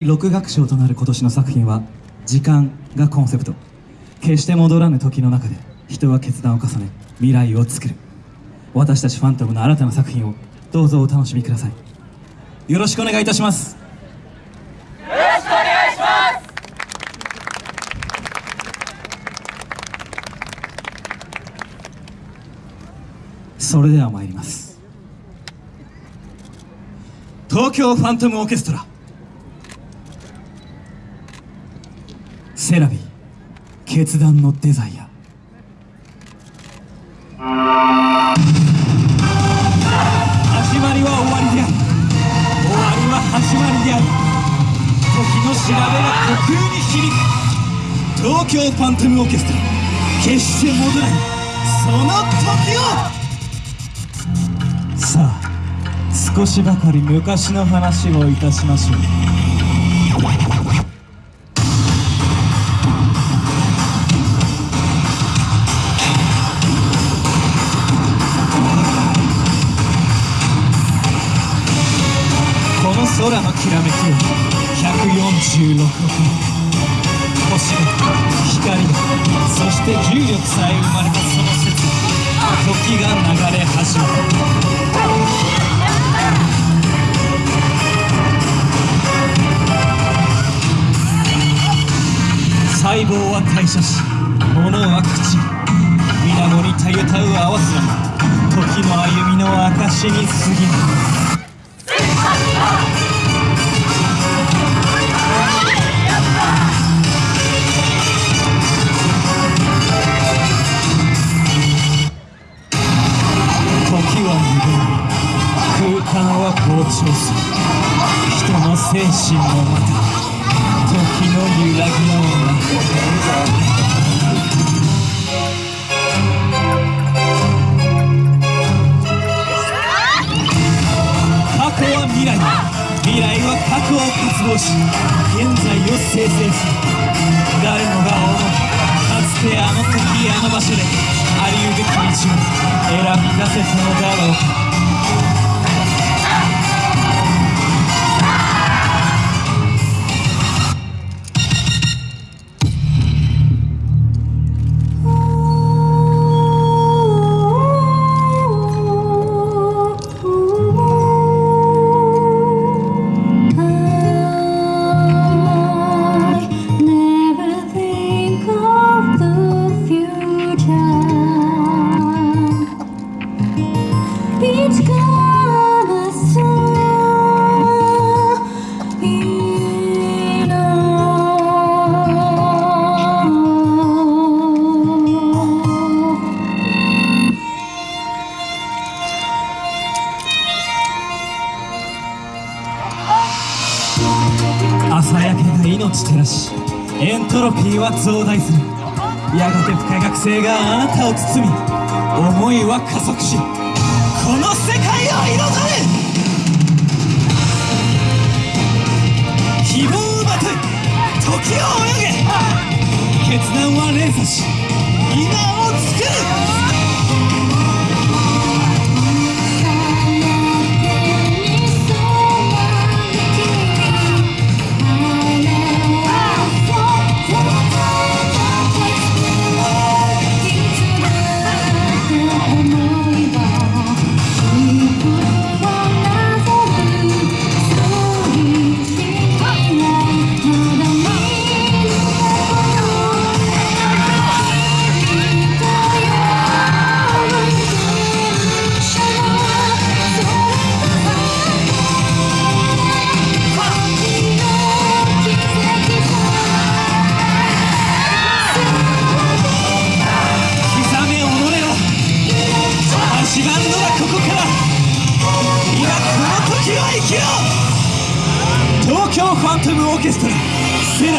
6楽章となる今年の作品は「時間」がコンセプト。決して戻らぬ時の中で人は決断を重ね未来を作る。私たちファントムの新たな作品をどうぞお楽しみください。よろしくお願いいたします。よろしくお願いします。それでは参ります。東京ファントムオーケストラ。セラビ決断のデザイア。始まりは終わりである。終わりは始まりである。時の調べが虚空に響く。東京ファントムオーケストラ。決して戻らない。その時を。さあ少しばかり昔の話をいたしましょう。空のきらめきを146億星が光がそして重力さえ生まれたその説時が流れ始めた細胞は代謝し物は朽ち水面にたゆたう合わせ時の歩みの証に過ぎない神もまた時の揺らぎの過去は未来。未来は過去を渇望し現在を生成す。る誰もが思うかつてあの時あの場所でありうべき道を選び出せたのだろうか朝焼けが命照らしエントロピーは増大する。やがて不可学性があなたを包み思いは加速しこの世界を彩る。希望をまとい時を泳げ。決断は連鎖し今を作る。東京ファントムオーケストラセラビ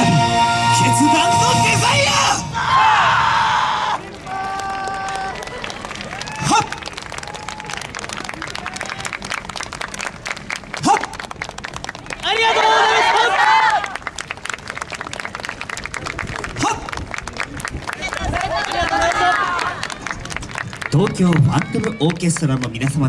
決断のデザイア！はっ！はっ！ありがとうございます。東京ファントムオーケストラの皆様